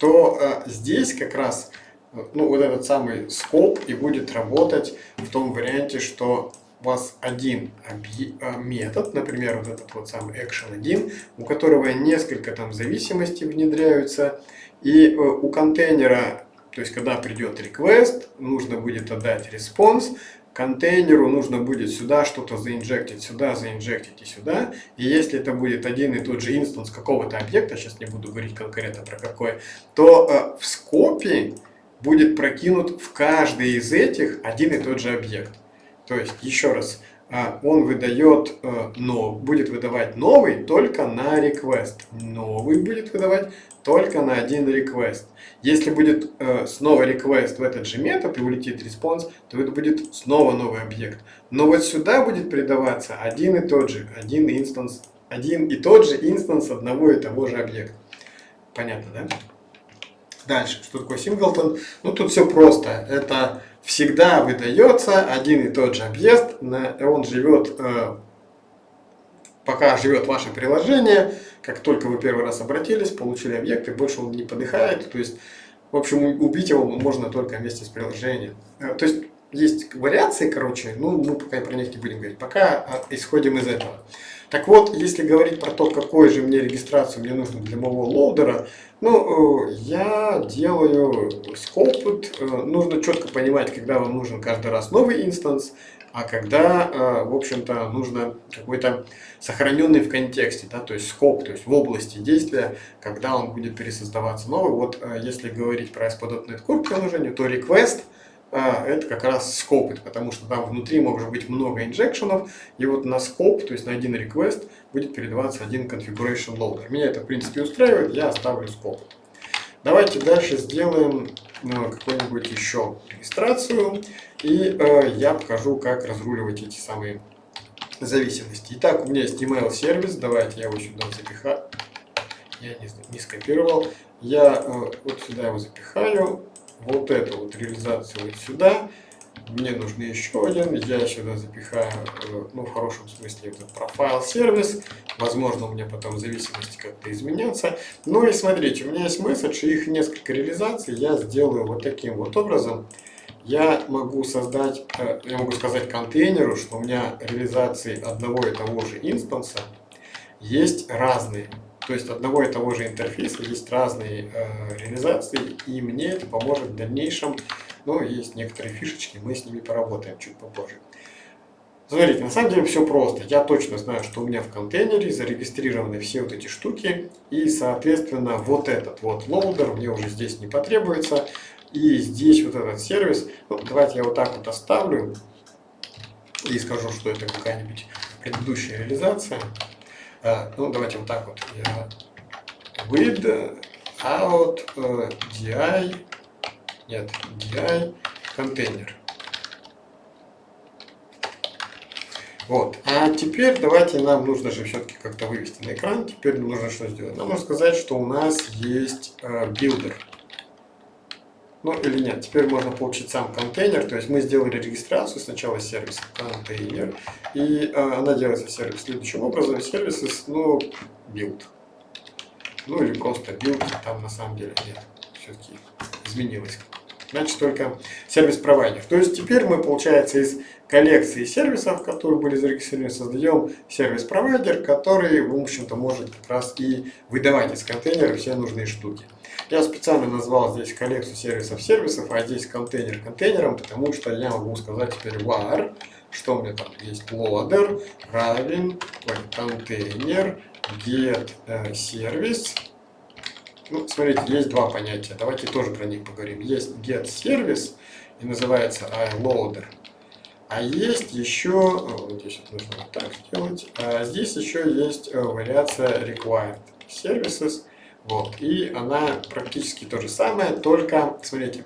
[SPEAKER 1] то э, здесь как раз э, ну, вот этот самый скоп и будет работать в том варианте, что у вас один э, метод, например, вот этот вот самый action1, у которого несколько там зависимостей внедряются, и э, у контейнера, то есть когда придет request, нужно будет отдать response, контейнеру нужно будет сюда что-то заинжектить, сюда заинжектить и сюда. И если это будет один и тот же инстанс какого-то объекта, сейчас не буду говорить конкретно про какой, то э, в скопе будет прокинут в каждый из этих один и тот же объект. То есть, еще раз, он выдает, э, но будет выдавать новый только на request. Новый будет выдавать только на один request. Если будет э, снова request в этот же метод и улетит response, то это будет снова новый объект. Но вот сюда будет передаваться один и тот же, один инстанс, один и тот же инстанс одного и того же объекта. Понятно, да? Дальше, что такое синглтон? Ну, тут все просто. Это всегда выдается один и тот же объект, он живет, э, пока живет ваше приложение, как только вы первый раз обратились, получили объект, и больше он не подыхает, то есть, в общем, убить его можно только вместе с приложением. Э, то есть, есть вариации, короче, ну, мы пока про них не будем говорить, пока э, исходим из этого. Так вот, если говорить про то, какой же мне регистрацию мне нужно для моего loader а, ну, э, я делаю scoped. Э, нужно четко понимать, когда вам нужен каждый раз новый instance, а когда, э, в общем-то, нужно какой-то сохраненный в контексте, да, то есть scope, то есть в области действия, когда он будет пересоздаваться новый. Вот если говорить про ASP.NET Core приложение, то request – это как раз scope ы, потому что там внутри может быть много injection ов, и вот на скоп, то есть на один request, будет передаваться один configuration loader. Меня это в принципе устраивает, я оставлю скоп. Давайте дальше сделаем ну, какую-нибудь еще регистрацию, и э, я покажу, как разруливать эти самые зависимости. Итак, у меня есть email сервис, давайте я его сюда запихаю. Я не, не скопировал. Я э, вот сюда его запихаю вот эту вот реализацию вот сюда. Мне нужен еще один, я сюда запихаю, э, ну в хорошем смысле, этот профайл сервис. Возможно, у меня потом зависимости как-то изменятся. Ну и смотрите, у меня есть месседж, и их несколько реализаций я сделаю вот таким вот образом. Я могу создать, э, я могу сказать контейнеру, что у меня реализации одного и того же инстанса есть разные. То есть одного и того же интерфейса есть разные э, реализации, и мне это поможет в дальнейшем. Но есть некоторые фишечки, мы с ними поработаем чуть попозже. Смотрите, на самом деле все просто. Я точно знаю, что у меня в контейнере зарегистрированы все вот эти штуки, и, соответственно, вот этот вот loader мне уже здесь не потребуется. И здесь вот этот сервис, ну, давайте я вот так вот оставлю и скажу, что это какая-нибудь предыдущая реализация. А, ну, давайте вот так вот. Я without, uh, DI, нет, DI контейнер. Вот. А теперь давайте нам нужно же все-таки как-то вывести на экран. Теперь нужно что сделать? Нам нужно сказать, что у нас есть э, builder. Ну или нет, теперь можно получить сам контейнер, то есть мы сделали регистрацию сначала сервиса контейнер, и э, она делается сервис следующим образом, сервисы, ну, build. Ну или просто build, там на самом деле нет, все-таки изменилось значит только сервис-провайдер. То есть теперь мы, получается, из коллекции сервисов, которые были зарегистрированы, создаем сервис-провайдер, который, в общем-то, может как раз и выдавать из контейнера все нужные штуки. Я специально назвал здесь коллекцию сервисов сервисов, а здесь контейнер контейнером, потому что я могу сказать теперь var, что у меня там есть loader, равен, контейнер, get э, сервис. Ну, смотрите, есть два понятия. Давайте тоже про них поговорим. Есть get сервис и называется iLoader. А есть еще, вот здесь вот нужно вот так сделать, а здесь еще есть э, вариация required services. Вот, и она практически то же самое, только, смотрите,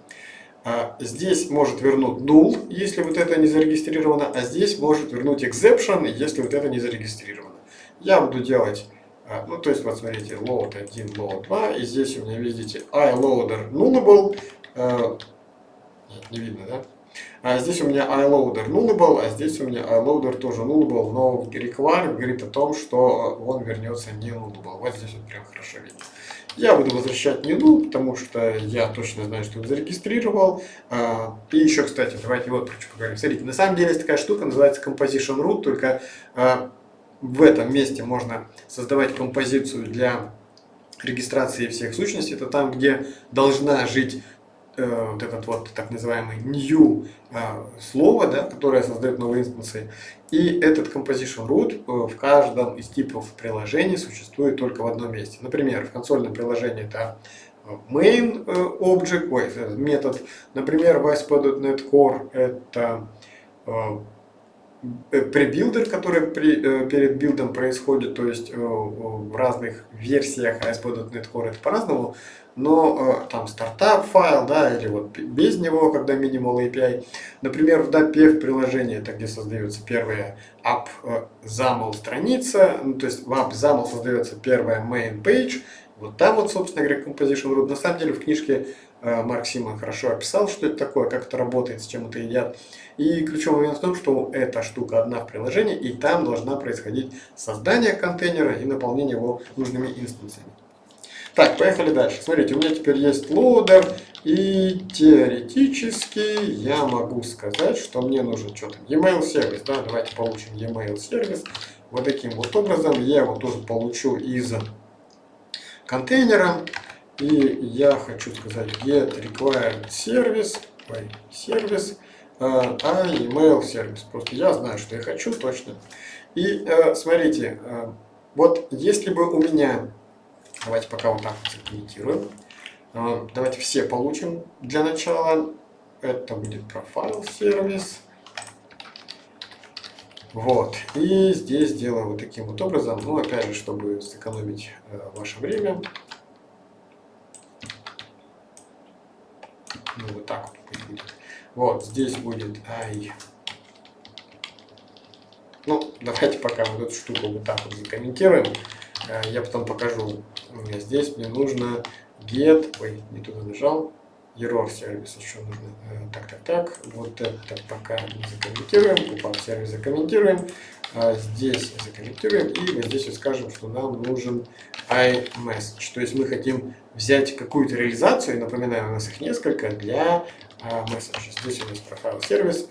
[SPEAKER 1] а, здесь может вернуть null, если вот это не зарегистрировано, а здесь может вернуть exception, если вот это не зарегистрировано. Я буду делать, а, ну то есть вот смотрите, load 1, load 2, и здесь у меня видите iLoader nullable, а, не видно, да? А здесь у меня iLoader nullable, а здесь у меня iLoader тоже nullable, но require говорит о том, что он вернется не nullable. Вот здесь вот прям хорошо видно. Я буду возвращать не null, потому что я точно знаю, что он зарегистрировал. А, и еще, кстати, давайте вот про что поговорим. Смотрите, на самом деле есть такая штука, называется composition root, только а, в этом месте можно создавать композицию для регистрации всех сущностей. Это там, где должна жить э, вот этот вот так называемый new э, слово, да, которое создает новые инстанции. И этот composition root э, в каждом из типов приложений существует только в одном месте. Например, в консольном приложении это main object, ой, метод. Например, в ASP.NET Core это pre-builder, который при, перед билдом происходит, то есть в разных версиях ASP.NET Core это по-разному но э, там стартап файл, да, или вот без него, когда minimal API. Например, в WPF приложении, это где создается первая app э, XAML страница, ну, то есть в app XAML создается первая main page, вот там вот, собственно говоря, composition root. На самом деле в книжке э, Марк Симан хорошо описал, что это такое, как это работает, с чем это едят. И ключевой момент в том, что эта штука одна в приложении, и там должна происходить создание контейнера и наполнение его нужными инстанциями. Так, поехали дальше. Смотрите, у меня теперь есть loader, и теоретически я могу сказать, что мне нужен что там, e-mail сервис. Да? Давайте получим e-mail сервис. Вот таким вот образом я его тоже получу из контейнера. И я хочу сказать get required service, ой, сервис, а, а email сервис. Просто я знаю, что я хочу точно. И э, смотрите, э, вот если бы у меня Давайте пока вот так закомментируем. А, давайте все получим для начала. Это будет профайл сервис. Вот. И здесь делаем вот таким вот образом. Ну, опять же, чтобы сэкономить э, ваше время. Ну, вот так вот будет. Вот, здесь будет i. Ну, давайте пока вот эту штуку вот так вот закомментируем. Э, я потом покажу здесь мне нужно get, ой, не туда нажал, error сервис еще нужно. Э, так, так, так, вот это пока не закомментируем, pop сервис закомментируем, а здесь закомментируем и вот здесь вот скажем, что нам нужен iMessage. То есть мы хотим взять какую-то реализацию, напоминаю, у нас их несколько, для uh, message. Здесь у нас профайл сервис,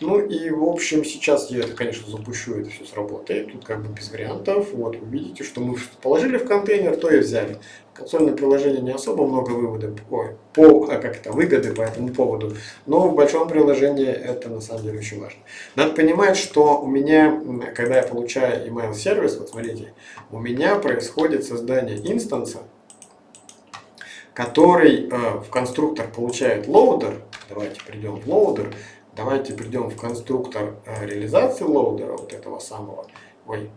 [SPEAKER 1] ну и в общем сейчас я это, конечно, запущу, это все сработает. Тут как бы без вариантов. Вот вы видите, что мы положили в контейнер, то и взяли. Консольное приложение не особо много вывода, ой, по, а как это, выгоды по этому поводу. Но в большом приложении это на самом деле очень важно. Надо понимать, что у меня, когда я получаю email сервис, вот смотрите, у меня происходит создание инстанса, который э, в конструктор получает loader. Давайте придем в loader. Давайте придем в конструктор э, реализации лоудера, вот этого самого. Ой,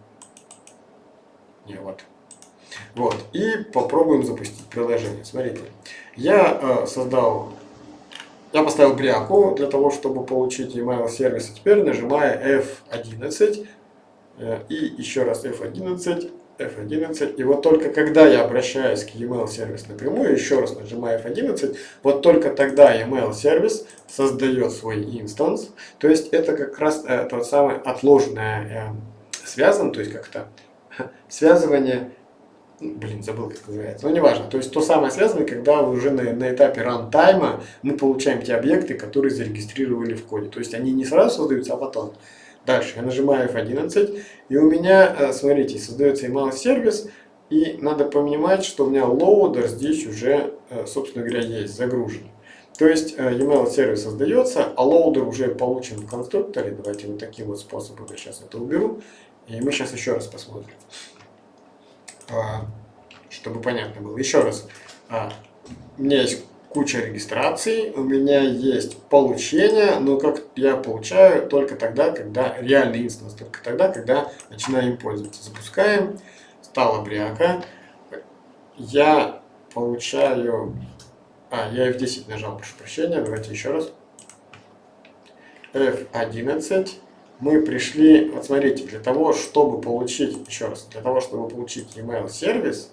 [SPEAKER 1] не, вот. Вот, и попробуем запустить приложение. Смотрите, я э, создал, я поставил бряку для того, чтобы получить email сервис. Теперь нажимаю F11 э, и еще раз F11 F11. И вот только когда я обращаюсь к email сервис напрямую, еще раз нажимаю F11, вот только тогда email сервис создает свой инстанс. То есть это как раз э, тот самый отложенное э, связан, то есть как-то [laughs] связывание блин, забыл, как называется, но неважно. То есть то самое связано, когда уже на, на этапе рантайма мы получаем те объекты, которые зарегистрировали в коде. То есть они не сразу создаются, а потом. Дальше я нажимаю F11, и у меня, э, смотрите, создается email сервис, и надо понимать, что у меня loader здесь уже, э, собственно говоря, есть, загружен. То есть э, email сервис создается, а loader уже получен в конструкторе. Давайте вот таким вот способом я сейчас это уберу. И мы сейчас еще раз посмотрим. А, чтобы понятно было. Еще раз. А, у меня есть куча регистраций, у меня есть получение, но как я получаю только тогда, когда реальный instance, только тогда, когда начинаю им пользоваться. Запускаем, стала бряка, я получаю, а, я F10 нажал, прошу прощения, давайте еще раз. F11, мы пришли, вот смотрите, для того, чтобы получить, еще раз, для того, чтобы получить email сервис,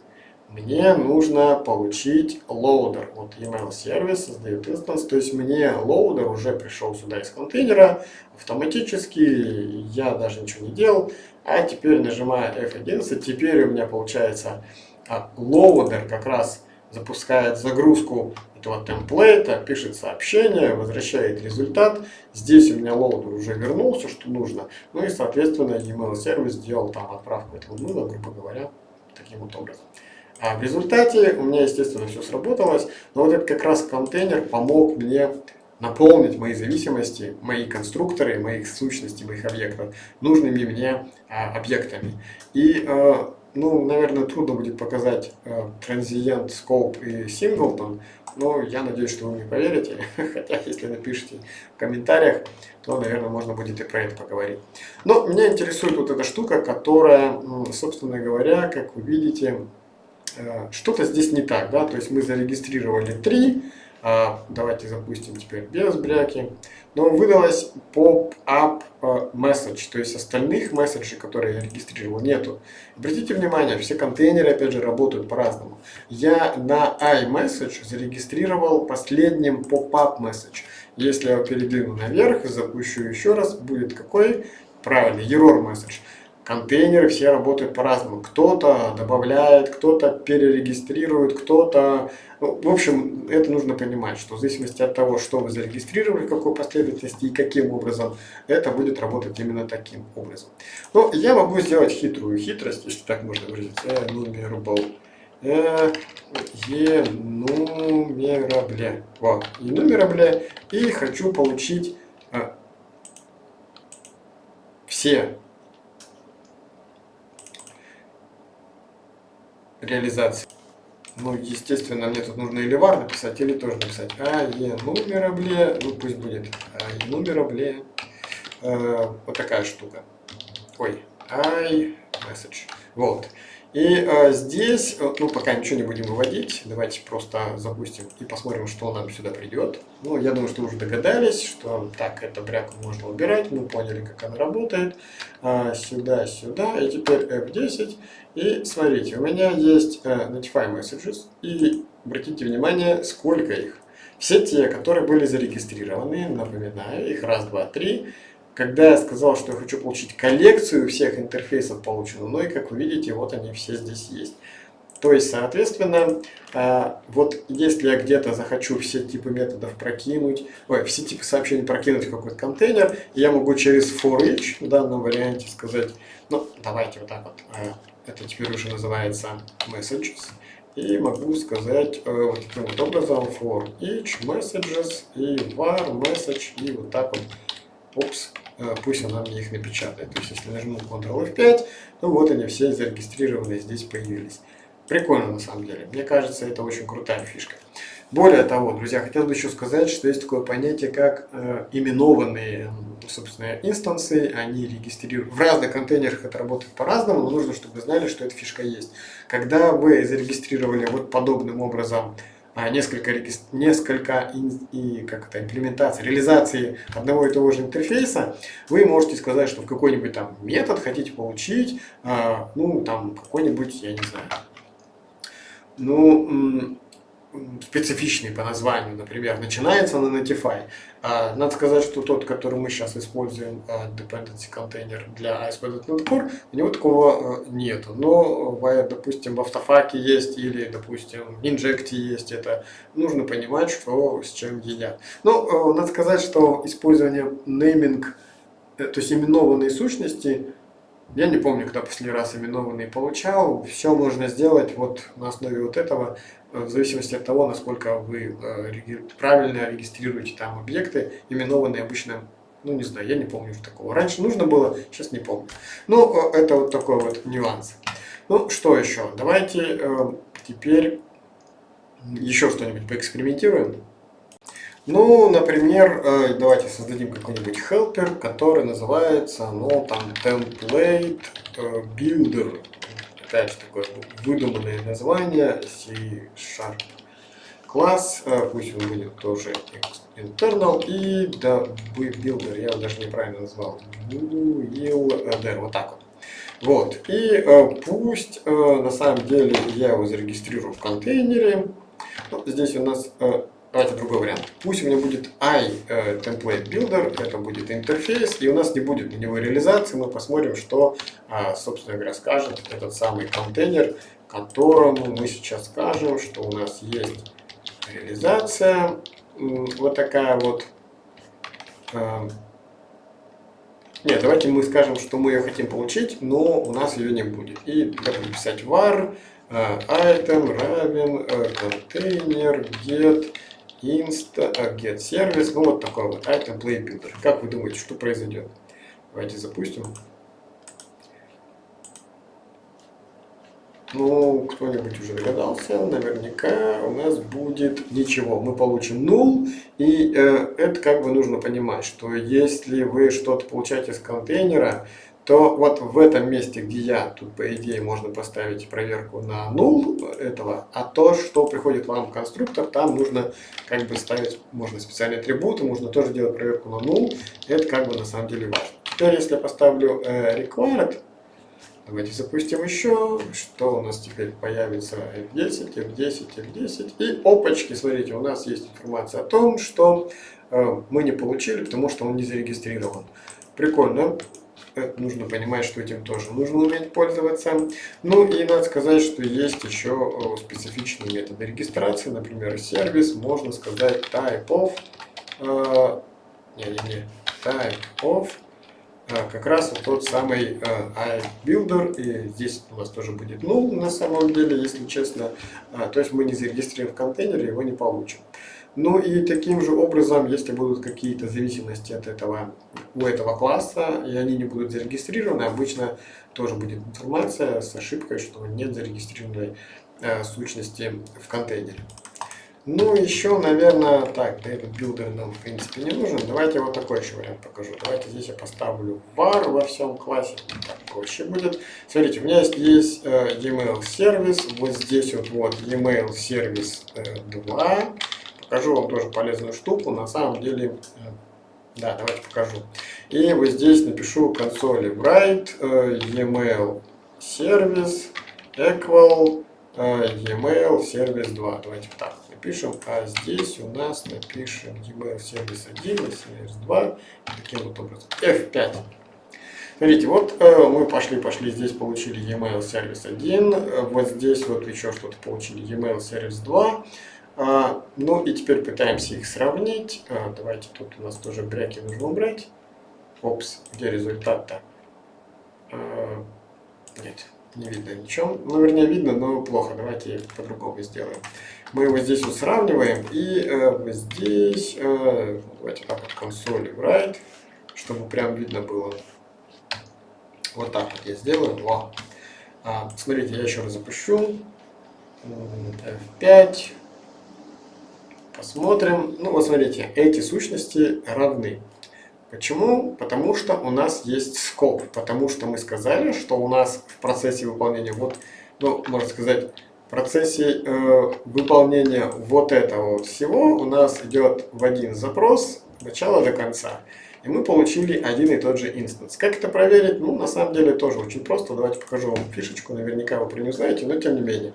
[SPEAKER 1] мне нужно получить loader. Вот email сервис создает инстанс, то есть мне loader уже пришел сюда из контейнера автоматически, я даже ничего не делал. А теперь нажимаю F11, теперь у меня получается а, loader как раз запускает загрузку этого темплейта, пишет сообщение, возвращает результат. Здесь у меня loader уже вернулся, что нужно. Ну и, соответственно, email сервис сделал там отправку этого нуля, грубо говоря, таким вот образом. А в результате у меня, естественно, все сработалось, но вот этот как раз контейнер помог мне наполнить мои зависимости, мои конструкторы, моих сущностей, моих объектов нужными мне а, объектами. И, а, ну, наверное, трудно будет показать а, Transient, Scope и Singleton, но я надеюсь, что вы мне поверите, [laughs] хотя если напишите в комментариях, то, наверное, можно будет и про это поговорить. Но меня интересует вот эта штука, которая, собственно говоря, как вы видите, что-то здесь не так, да, то есть мы зарегистрировали 3, а, давайте запустим теперь без бряки, но выдалось pop-up э, message, то есть остальных месседжей, которые я регистрировал, нету. Обратите внимание, все контейнеры, опять же, работают по-разному. Я на iMessage зарегистрировал последним pop-up message. Если я передвину наверх, запущу еще раз, будет какой? Правильный, error message контейнеры все работают по-разному. Кто-то добавляет, кто-то перерегистрирует, кто-то... Ну, в общем, это нужно понимать, что в зависимости от того, что вы зарегистрировали, какой последовательности и каким образом, это будет работать именно таким образом. Но я могу сделать хитрую хитрость, если так можно выразиться. Enumerable. Enumerable. Вот. Enumerable. И хочу получить а, все реализации. Ну, естественно, мне тут нужно или var написать, или тоже написать а е нумерабле, ну пусть будет а е нумерабле, э, вот такая штука. Ой, i message. Вот. И э, здесь, э, ну, пока ничего не будем выводить, давайте просто запустим и посмотрим, что нам сюда придет. Ну, я думаю, что уже догадались, что так, эту бряку можно убирать, мы поняли, как она работает. А, сюда, сюда, и теперь F10. И смотрите, у меня есть э, Notify Messages, и обратите внимание, сколько их. Все те, которые были зарегистрированы, напоминаю, их раз, два, три, когда я сказал, что я хочу получить коллекцию всех интерфейсов полученную, ну и как вы видите, вот они все здесь есть. То есть, соответственно, а, вот если я где-то захочу все типы методов прокинуть, ой, все типы сообщений прокинуть в какой-то контейнер, я могу через for each в данном варианте сказать, ну, давайте вот так вот, а, это теперь уже называется messages, и могу сказать э, вот таким вот образом for each messages и var message, и вот так вот, опс, пусть она мне их напечатает. То есть, если нажму Ctrl-F5, то вот они все зарегистрированные здесь появились. Прикольно на самом деле. Мне кажется, это очень крутая фишка. Более того, друзья, хотел бы еще сказать, что есть такое понятие, как э, именованные, собственно, инстансы, они регистрируют. В разных контейнерах это работает по-разному, но нужно, чтобы вы знали, что эта фишка есть. Когда вы зарегистрировали вот подобным образом а, несколько, несколько и, как это, имплементаций, реализации одного и того же интерфейса, вы можете сказать, что в какой-нибудь там метод хотите получить, а, ну, там, какой-нибудь, я не знаю, ну, специфичный по названию, например, начинается на Notify. А, надо сказать, что тот, который мы сейчас используем, а, Dependency Container для ASP.NET Core, у него такого а, нету. Но, допустим, в автофаке есть или, допустим, в Inject есть это. Нужно понимать, что с чем едят. Но надо сказать, что использование naming, э, то есть именованные сущности, я не помню, когда последний раз именованные получал. Все можно сделать вот на основе вот этого, в зависимости от того, насколько вы э, правильно регистрируете там объекты, именованные обычно, ну не знаю, я не помню что такого. Раньше нужно было, сейчас не помню. Ну, э, это вот такой вот нюанс. Ну, что еще? Давайте теперь еще что-нибудь поэкспериментируем. Ну, например, э, давайте создадим какой-нибудь helper, который называется, ну, там, template э, builder. Опять же, такое выдуманное название, C-Sharp класс, э, пусть он будет тоже internal, и да, builder, я его даже неправильно назвал, builder, вот так вот. Вот, и пусть на самом деле я его зарегистрирую в контейнере. Ну, здесь у нас Давайте другой вариант. Пусть у меня будет i э, template builder, это будет интерфейс, и у нас не будет на него реализации. Мы посмотрим, что, а, собственно говоря, скажет этот самый контейнер, которому мы сейчас скажем, что у нас есть реализация. Вот такая вот. Э, нет, давайте мы скажем, что мы ее хотим получить, но у нас ее не будет. И будем писать var э, item равен контейнер get insta get сервис, ну вот такой вот item play builder. Как вы думаете, что произойдет? Давайте запустим. Ну, кто-нибудь уже догадался, наверняка у нас будет ничего. Мы получим null, и э, это как бы нужно понимать, что если вы что-то получаете из контейнера, то вот в этом месте, где я, тут по идее можно поставить проверку на null этого, а то, что приходит вам конструктор, там нужно как бы ставить, можно специальные атрибуты, можно тоже делать проверку на null, это как бы на самом деле важно. Теперь, если я поставлю э, required, давайте запустим еще, что у нас теперь появится? F10, F10, F10, и опачки, смотрите, у нас есть информация о том, что э, мы не получили, потому что он не зарегистрирован. Прикольно это нужно понимать, что этим тоже нужно уметь пользоваться. Ну и надо сказать, что есть еще э, специфичные методы регистрации, например, сервис, можно сказать type of, э, не, не, не, type of, э, как раз вот тот самый э, iBuilder, и здесь у нас тоже будет null на самом деле, если честно, э, то есть мы не зарегистрируем в контейнере, его не получим. Ну и таким же образом, если будут какие-то зависимости от этого, у этого класса, и они не будут зарегистрированы, обычно тоже будет информация с ошибкой, что нет зарегистрированной э, сущности в контейнере. Ну, еще, наверное, так, этот builder нам, в принципе, не нужен. Давайте вот такой еще вариант покажу. Давайте здесь я поставлю var во всем классе. Так проще будет. Смотрите, у меня есть, есть э, e-mail сервис. Вот здесь вот, вот e-mail сервис э, 2 покажу вам тоже полезную штуку. На самом деле, э, да, давайте покажу. И вот здесь напишу Console write э, email сервис equal э, email сервис 2. Давайте так напишем. А здесь у нас напишем email сервис 1 и сервис 2. Таким вот образом. F5. Смотрите, вот э, мы пошли-пошли, здесь получили email сервис 1, вот здесь вот еще что-то получили email сервис 2. А, ну и теперь пытаемся их сравнить. А, давайте тут у нас тоже бряки нужно убрать. Опс, где результат-то? А, нет, не видно ничего. Ну, вернее, видно, но плохо. Давайте по-другому сделаем. Мы его здесь вот сравниваем. И э, здесь, э, давайте так вот консоли write, чтобы прям видно было. Вот так вот я сделаю. Во. Смотрите, я еще раз запущу. F5. Посмотрим. Ну, вот смотрите, эти сущности равны. Почему? Потому что у нас есть скоп. Потому что мы сказали, что у нас в процессе выполнения, вот, ну, можно сказать, в процессе э, выполнения вот этого всего у нас идет в один запрос начала до конца. И мы получили один и тот же инстанс. Как это проверить? Ну, на самом деле тоже очень просто. Давайте покажу вам фишечку. Наверняка вы про нее знаете, но тем не менее.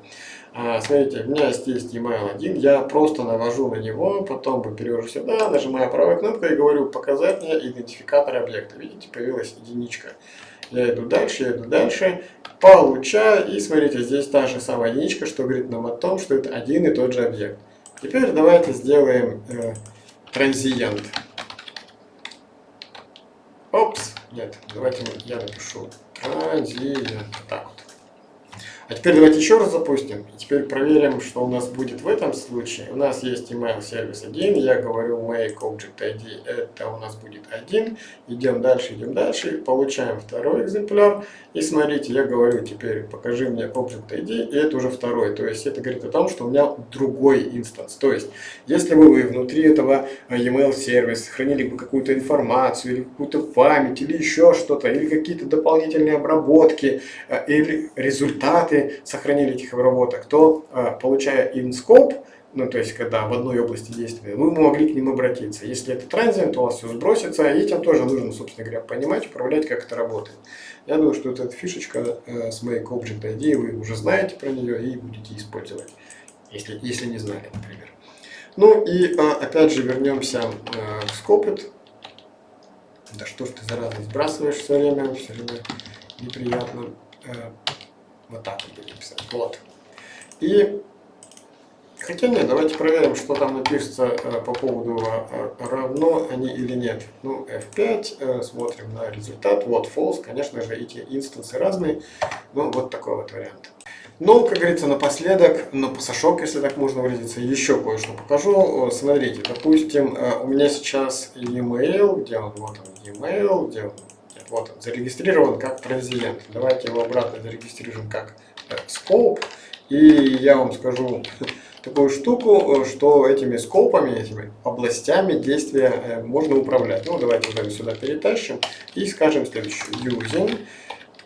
[SPEAKER 1] А, смотрите, у меня здесь email 1, я просто навожу на него, потом перевожу сюда, нажимаю правой кнопкой и говорю «Показать мне идентификатор объекта». Видите, появилась единичка. Я иду дальше, я иду дальше, получаю, и смотрите, здесь та же самая единичка, что говорит нам о том, что это один и тот же объект. Теперь давайте сделаем э, транзиент. Опс, нет, давайте я напишу транзиент. Так вот. А теперь давайте еще раз запустим. И теперь проверим, что у нас будет в этом случае. У нас есть email сервис 1. Я говорю make object ID. Это у нас будет 1. Идем дальше, идем дальше. Получаем второй экземпляр. И смотрите, я говорю теперь покажи мне object ID. И это уже второй. То есть это говорит о том, что у меня другой инстанс. То есть если бы вы внутри этого email сервиса хранили бы какую-то информацию или какую-то память или еще что-то, или какие-то дополнительные обработки, э, или результаты, результаты сохранили этих обработок, то а, получая InScope, ну то есть когда в одной области действия, мы могли к ним обратиться. Если это транзит, то у вас все сбросится, и этим тоже нужно, собственно говоря, понимать, управлять, как это работает. Я думаю, что вот эта фишечка э, с Make Object ID, вы уже знаете про нее и будете использовать, если, если не знали, например. Ну и а, опять же вернемся э, к Scopit. Да что ж ты, зараза, сбрасываешь все время, все время неприятно. Э, вот так вот будем писать. Вот. И Хотя нет, давайте проверим, что там напишется э, по поводу э, равно они или нет. Ну, F5, э, смотрим на результат. Вот false, конечно же, эти инстансы разные. Ну, вот такой вот вариант. Ну, как говорится, напоследок, на пасашок, если так можно выразиться, еще кое-что покажу. Смотрите, допустим, у меня сейчас e-mail, где он, вот он, e-mail, где он, вот он, зарегистрирован как транзиент. Давайте его обратно зарегистрируем как э, scope. И я вам скажу [laughs] такую штуку, э, что этими скопами, этими областями действия э, можно управлять. Ну, давайте вот сюда перетащим и скажем следующее. Using,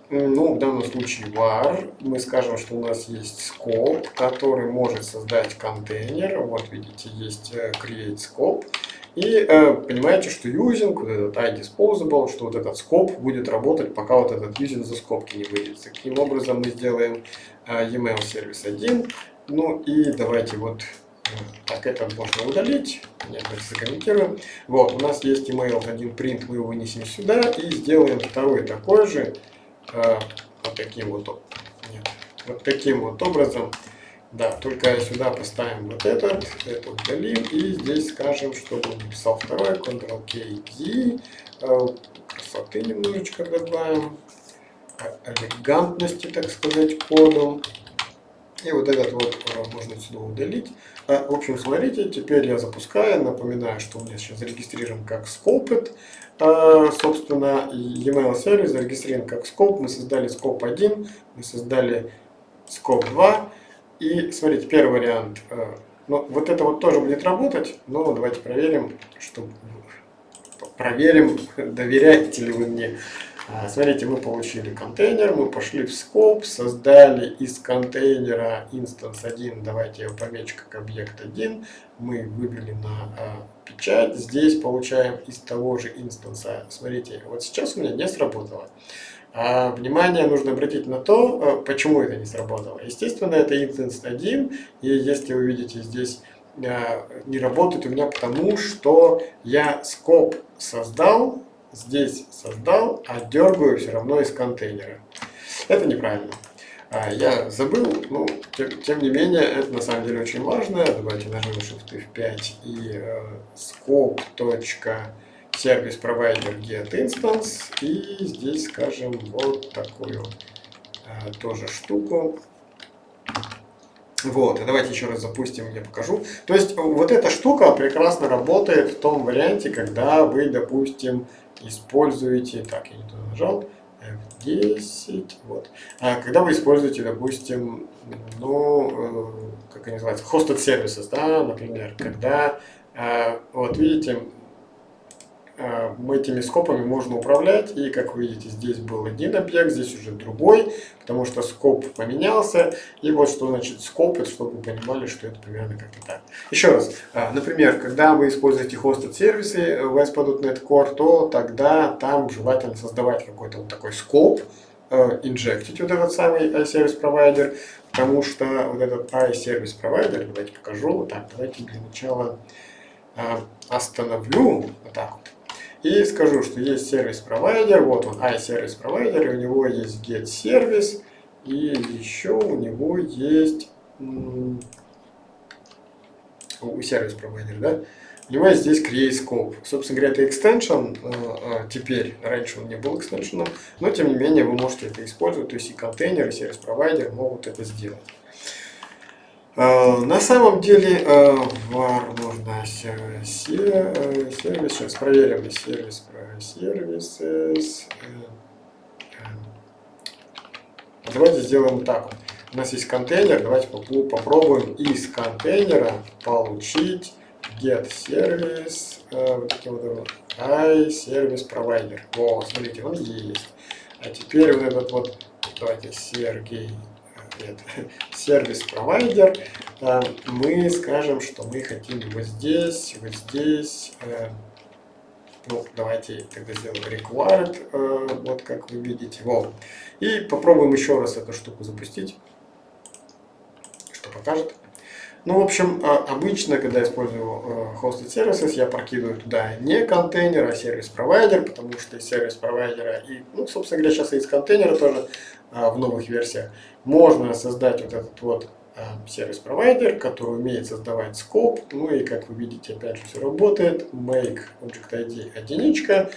[SPEAKER 1] ну, в данном случае var, мы скажем, что у нас есть scope, который может создать контейнер. Вот видите, есть create scope. И э, понимаете, что using, вот этот iDisposable, что вот этот скоп будет работать, пока вот этот using за скобки не выйдет. Таким образом мы сделаем э, email сервис 1. Ну и давайте вот э, так, это можно удалить. Нет, закомментируем. Вот, у нас есть email 1 print, мы его вынесем сюда и сделаем второй такой же. Э, вот таким вот, нет, вот таким вот образом. Да, только сюда поставим вот этот, это удалим, и здесь скажем, чтобы он написал второй, Ctrl-K-D, э, красоты немножечко добавим, элегантности, так сказать, коду. И вот этот вот э, можно сюда удалить. В общем, смотрите, теперь я запускаю. Напоминаю, что у меня сейчас зарегистрирован как Scoped. Собственно, e-mail сервис зарегистрирован как Scope. Мы создали Scope 1, мы создали Scope 2. И смотрите, первый вариант. Э, ну, вот это вот тоже будет работать, но давайте проверим, что проверим, доверяете ли вы мне. А, смотрите, мы получили контейнер, мы пошли в скоп, создали из контейнера instance 1, давайте я помечу как объект 1, мы вывели на а, печать, здесь получаем из того же инстанса. Смотрите, вот сейчас у меня не сработало. А внимание нужно обратить на то, э, почему это не сработало. Естественно, это instance 1, и если вы видите здесь э, не работает у меня потому, что я скоп создал, здесь создал, а дергаю все равно из контейнера. Это неправильно. А, я забыл, но тем, тем не менее, это на самом деле очень важно. Давайте нажмем Shift F5 и э, scope сервис провайдер get instance и здесь скажем вот такую а, тоже штуку вот, и давайте еще раз запустим, я покажу. То есть вот эта штука прекрасно работает в том варианте, когда вы, допустим, используете, так, я не туда нажал, F10, вот. А когда вы используете, допустим, ну, э, как они называются, hosted services, да, например, когда, э, вот видите, Э, этими скопами можно управлять. И как вы видите, здесь был один объект, здесь уже другой, потому что скоп поменялся. И вот что значит скоп, это чтобы вы понимали, что это примерно как-то так. Еще раз, э, например, когда вы используете hosted сервисы в ASP.NET Core, то тогда там желательно создавать какой-то вот такой скоп, э, инжектить вот этот самый iService провайдер, потому что вот этот iService провайдер, давайте покажу, вот так, давайте для начала э, остановлю, вот так вот, и скажу, что есть сервис-провайдер, вот он iService-провайдер, у него есть get-сервис, и еще у него есть у сервис-провайдера, да, у него есть здесь create scope. Собственно говоря, это extension э, э, теперь, раньше он не был экстеншеном, но тем не менее вы можете это использовать, то есть и контейнер, и сервис-провайдер могут это сделать. Э, на самом деле var можно сервис, сейчас проверим сервис, сервис, давайте сделаем так. У нас есть контейнер, давайте попробуем из контейнера получить get э, вот таким вот i service provider. О, смотрите, он есть. А теперь вот этот вот, давайте Сергей, э, нет, [laughs] сервис провайдер, э, мы скажем, что мы хотим вот здесь, вот здесь, э, ну, давайте тогда сделаем required, э, вот как вы видите, вот. И попробуем еще раз эту штуку запустить, что покажет. Ну, в общем, а, обычно, когда использую э, hosted services, я прокидываю туда не контейнер, а сервис-провайдер, потому что из сервис-провайдера и, ну, собственно говоря, сейчас и из контейнера тоже а, в новых версиях можно создать вот этот вот сервис-провайдер, который умеет создавать скоп. Ну и, как вы видите, опять же все работает. Make Object ID единичка.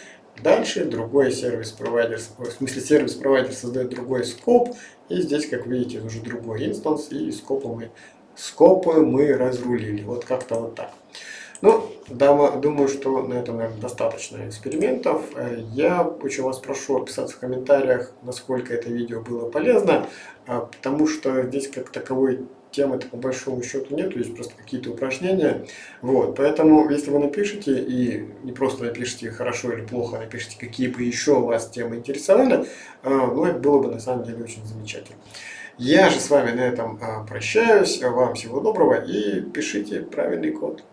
[SPEAKER 1] Дальше другой сервис-провайдер, в смысле сервис-провайдер создает другой скоп. И здесь, как видите, уже другой инстанс, и скопа мы скопы мы разрулили. Вот как-то вот так. Ну, думаю, что на этом, наверное, достаточно экспериментов. Э, я очень вас прошу описаться в комментариях, насколько это видео было полезно, а, потому что здесь как таковой темы-то по большому счету нет, есть просто какие-то упражнения. Вот, поэтому, если вы напишите, и не просто напишите хорошо или плохо, а напишите, какие бы еще вас темы интересовали, а, ну, это было бы на самом деле очень замечательно. Я же с вами на этом а, прощаюсь. Вам всего доброго и пишите правильный код.